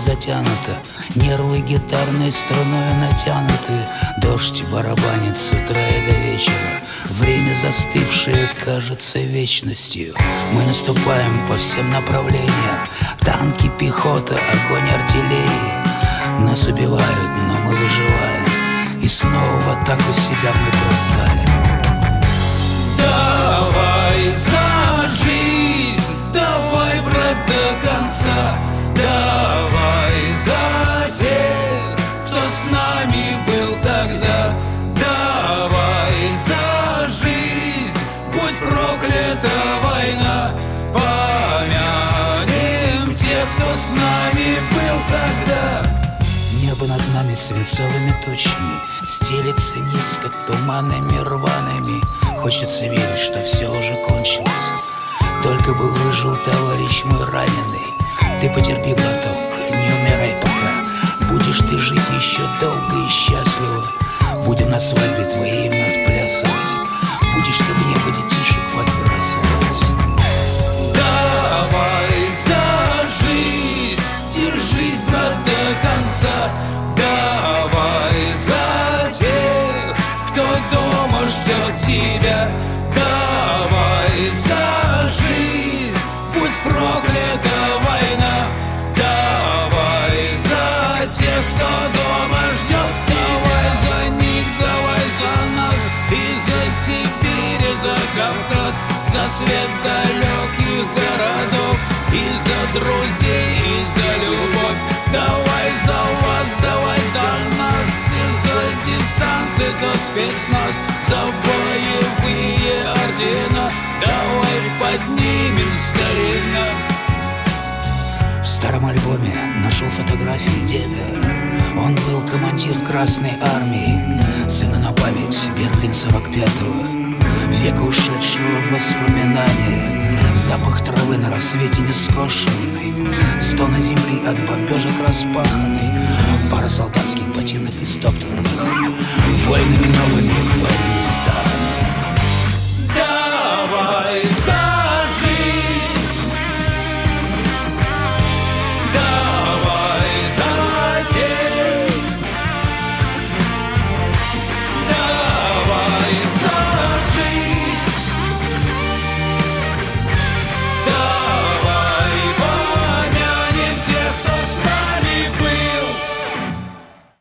затянута Нервы гитарной струной натянуты. Дождь барабанит с утра и до вечера Время застывшее кажется вечностью. Мы наступаем по всем направлениям Танки, пехота, огонь артиллерии Нас убивают, но мы выживаем И снова в атаку себя мы бросаем. Давай за будь проклята война. Помянем тех, кто с нами был тогда. Небо над нами свинцовыми тучами Стелится низко туманами рваными. Хочется верить, что все уже кончилось. Только бы выжил товарищ мой раненый. Ты потерпи, браток, не умирай пока. Будешь ты жить еще долго и счастливо. Будем на свадьбе твоей свет далеких городов. И за друзей, и за любовь. Давай за вас, давай за нас. И за десант, и за спецназ. За боевые ордена. Давай поднимем старина. В старом альбоме нашел фотографии деда. Он был командир Красной Армии. Сына на память Берлин 45-го Века ушедшего воспоминания Запах травы на рассвете нескошенный Стоны земли от бомбежек распаханный. Пара солдатских ботинок истоптанных Войнами новыми,